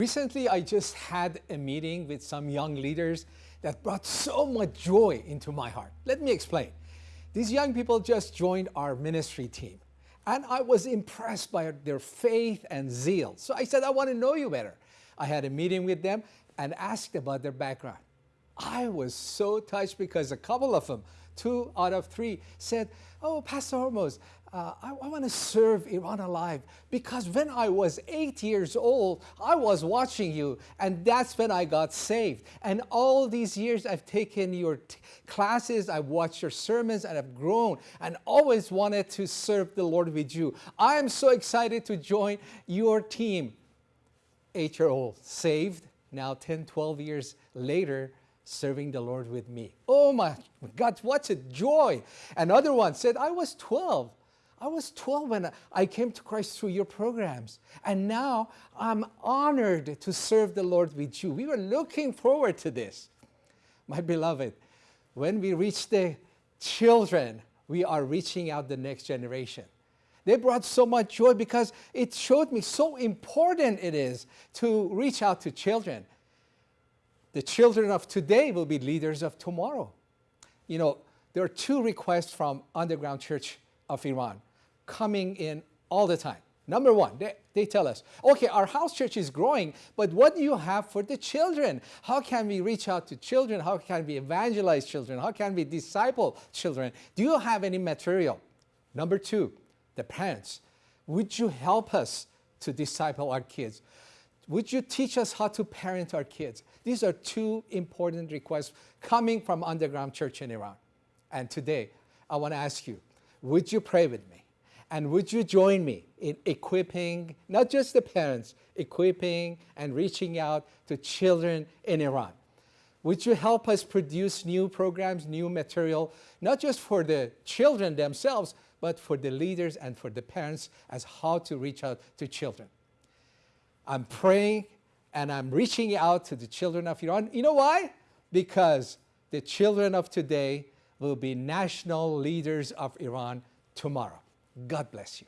Recently, I just had a meeting with some young leaders that brought so much joy into my heart. Let me explain. These young people just joined our ministry team, and I was impressed by their faith and zeal. So I said, I want to know you better. I had a meeting with them and asked about their background. I was so touched because a couple of them, two out of three, said, oh, Pastor Hormoz, uh, I, I want to serve Iran Alive because when I was eight years old, I was watching you and that's when I got saved. And all these years I've taken your classes, I've watched your sermons and I've grown and always wanted to serve the Lord with you. I am so excited to join your team. Eight-year-old saved, now 10, 12 years later, serving the Lord with me. Oh my God, what a joy. Another one said, I was 12. I was 12 when I came to Christ through your programs. And now I'm honored to serve the Lord with you. We were looking forward to this. My beloved, when we reach the children, we are reaching out the next generation. They brought so much joy because it showed me so important it is to reach out to children. The children of today will be leaders of tomorrow. You know, there are two requests from Underground Church of Iran coming in all the time. Number one, they, they tell us, okay, our house church is growing, but what do you have for the children? How can we reach out to children? How can we evangelize children? How can we disciple children? Do you have any material? Number two, the parents, would you help us to disciple our kids? Would you teach us how to parent our kids? These are two important requests coming from Underground Church in Iran. And today, I want to ask you, would you pray with me? And would you join me in equipping, not just the parents, equipping and reaching out to children in Iran? Would you help us produce new programs, new material, not just for the children themselves, but for the leaders and for the parents as how to reach out to children? I'm praying and I'm reaching out to the children of Iran. You know why? Because the children of today will be national leaders of Iran tomorrow. God bless you.